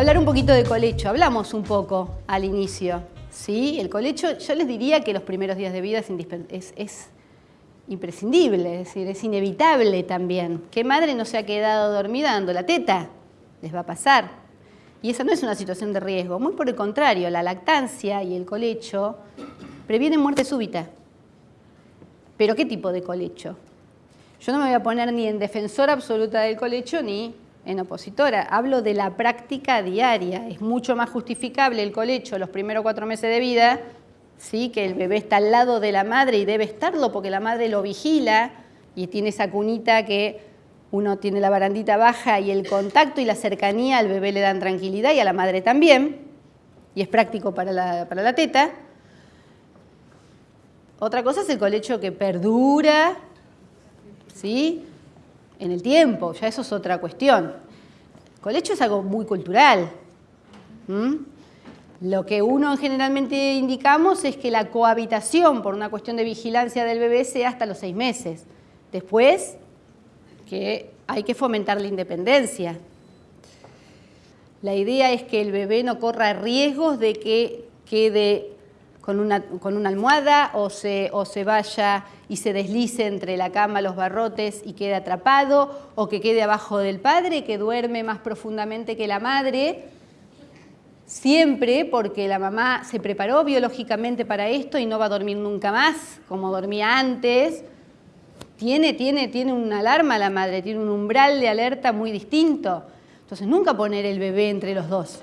Hablar un poquito de colecho. Hablamos un poco al inicio. ¿sí? El colecho, yo les diría que los primeros días de vida es, es, es imprescindible, es decir, es inevitable también. ¿Qué madre no se ha quedado dormida dando la teta? Les va a pasar. Y esa no es una situación de riesgo, muy por el contrario, la lactancia y el colecho previenen muerte súbita. ¿Pero qué tipo de colecho? Yo no me voy a poner ni en defensora absoluta del colecho ni en opositora. Hablo de la práctica diaria. Es mucho más justificable el colecho los primeros cuatro meses de vida, ¿sí? que el bebé está al lado de la madre y debe estarlo porque la madre lo vigila y tiene esa cunita que uno tiene la barandita baja y el contacto y la cercanía al bebé le dan tranquilidad y a la madre también, y es práctico para la, para la teta. Otra cosa es el colecho que perdura, ¿sí? En el tiempo, ya eso es otra cuestión. El colecho es algo muy cultural. Lo que uno generalmente indicamos es que la cohabitación por una cuestión de vigilancia del bebé sea hasta los seis meses. Después, que hay que fomentar la independencia. La idea es que el bebé no corra riesgos de que quede con una, con una almohada o se, o se vaya y se deslice entre la cama, los barrotes y quede atrapado, o que quede abajo del padre, que duerme más profundamente que la madre, siempre porque la mamá se preparó biológicamente para esto y no va a dormir nunca más, como dormía antes, tiene, tiene, tiene una alarma la madre, tiene un umbral de alerta muy distinto. Entonces nunca poner el bebé entre los dos.